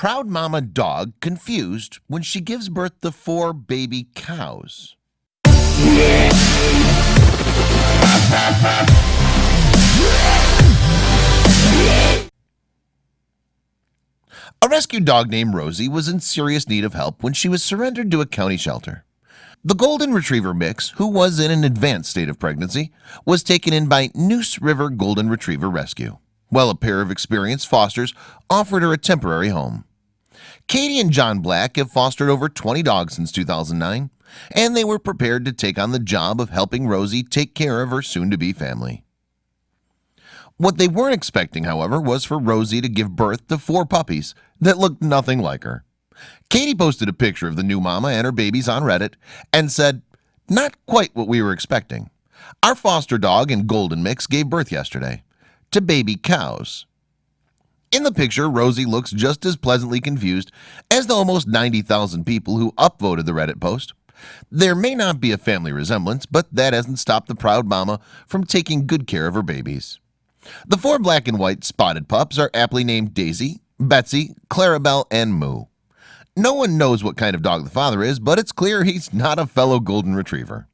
proud mama dog confused when she gives birth to four baby cows? A rescue dog named Rosie was in serious need of help when she was surrendered to a county shelter. The Golden Retriever mix, who was in an advanced state of pregnancy, was taken in by Neuse River Golden Retriever Rescue. Well, a pair of experienced fosters offered her a temporary home. Katie and John Black have fostered over 20 dogs since 2009, and they were prepared to take on the job of helping Rosie take care of her soon-to-be family. What they weren't expecting, however, was for Rosie to give birth to four puppies that looked nothing like her. Katie posted a picture of the new mama and her babies on Reddit and said, Not quite what we were expecting. Our foster dog and golden mix gave birth yesterday to baby cows. In the picture, Rosie looks just as pleasantly confused as the almost 90,000 people who upvoted the Reddit post. There may not be a family resemblance, but that hasn't stopped the proud mama from taking good care of her babies. The four black and white spotted pups are aptly named Daisy, Betsy, Clarabelle, and Moo. No one knows what kind of dog the father is, but it's clear he's not a fellow golden retriever.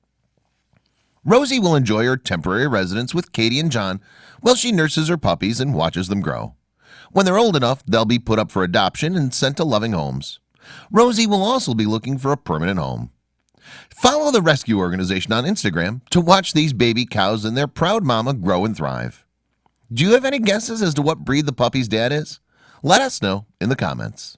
Rosie will enjoy her temporary residence with Katie and John while she nurses her puppies and watches them grow. When they're old enough, they'll be put up for adoption and sent to loving homes. Rosie will also be looking for a permanent home. Follow the rescue organization on Instagram to watch these baby cows and their proud mama grow and thrive. Do you have any guesses as to what breed the puppy's dad is? Let us know in the comments.